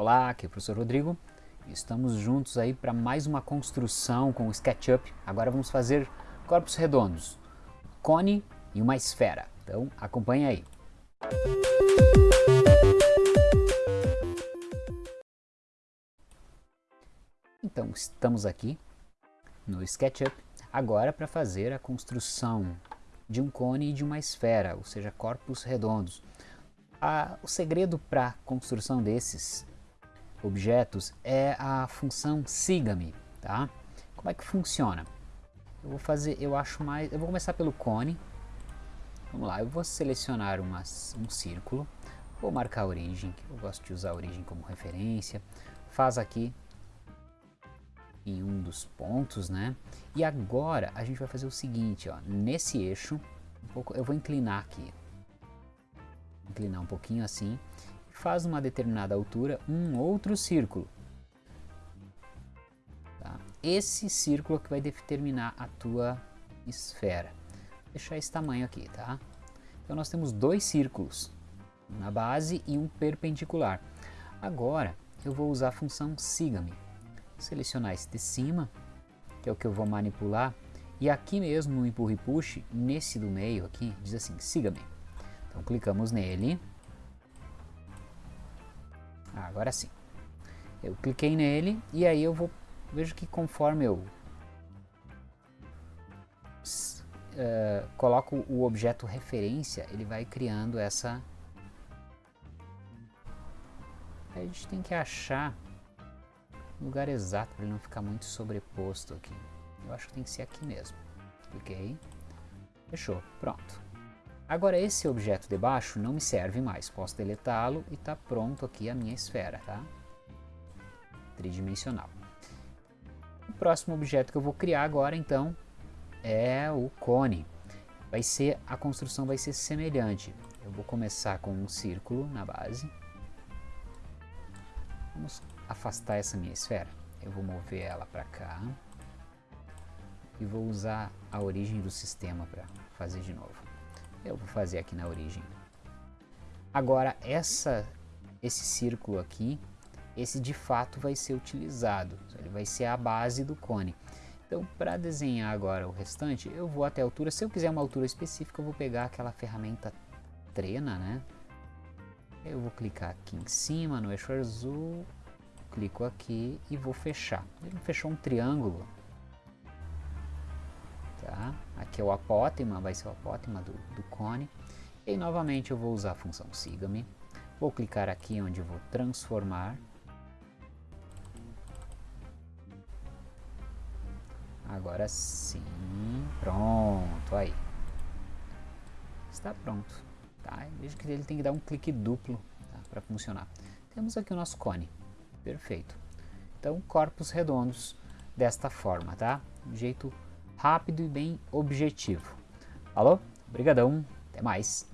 Olá, aqui é o professor Rodrigo. Estamos juntos aí para mais uma construção com o SketchUp. Agora vamos fazer corpos redondos, cone e uma esfera. Então acompanhe aí. Então estamos aqui no SketchUp agora para fazer a construção de um cone e de uma esfera, ou seja, corpos redondos. Ah, o segredo para a construção desses objetos é a função siga-me, tá? Como é que funciona? Eu vou fazer, eu acho mais, eu vou começar pelo cone. Vamos lá, eu vou selecionar uma, um círculo, vou marcar a origem, eu gosto de usar a origem como referência. Faz aqui em um dos pontos, né? E agora a gente vai fazer o seguinte, ó, nesse eixo, um pouco, eu vou inclinar aqui, inclinar um pouquinho assim, faz uma determinada altura um outro círculo. Tá? Esse círculo que vai determinar a tua esfera. Vou deixar esse tamanho aqui, tá? Então nós temos dois círculos na base e um perpendicular. Agora eu vou usar a função siga-me. Selecionar esse de cima, que é o que eu vou manipular, e aqui mesmo no empurra e puxe, nesse do meio aqui, diz assim, siga-me. Então clicamos nele, ah, agora sim. Eu cliquei nele e aí eu vou... Vejo que conforme eu uh, coloco o objeto referência, ele vai criando essa... A gente tem que achar o lugar exato para ele não ficar muito sobreposto aqui. Eu acho que tem que ser aqui mesmo. Cliquei. Fechou. Pronto. Agora esse objeto de baixo não me serve mais, posso deletá-lo e está pronto aqui a minha esfera, tá? Tridimensional. O próximo objeto que eu vou criar agora então é o cone. Vai ser, a construção vai ser semelhante. Eu vou começar com um círculo na base. Vamos afastar essa minha esfera. Eu vou mover ela para cá. E vou usar a origem do sistema para fazer de novo. Eu vou fazer aqui na origem. Agora, essa, esse círculo aqui, esse de fato vai ser utilizado. Ele vai ser a base do cone. Então, para desenhar agora o restante, eu vou até a altura. Se eu quiser uma altura específica, eu vou pegar aquela ferramenta trena, né? Eu vou clicar aqui em cima no eixo azul, clico aqui e vou fechar. Ele fechou um triângulo Tá? Aqui é o apótema, vai ser o apótema do, do cone. E novamente eu vou usar a função siga-me. Vou clicar aqui onde vou transformar. Agora sim, pronto, aí. Está pronto. Tá? Veja que ele tem que dar um clique duplo tá? para funcionar. Temos aqui o nosso cone. Perfeito. Então, corpos redondos desta forma, tá? jeito rápido e bem objetivo. Alô? Obrigadão, até mais!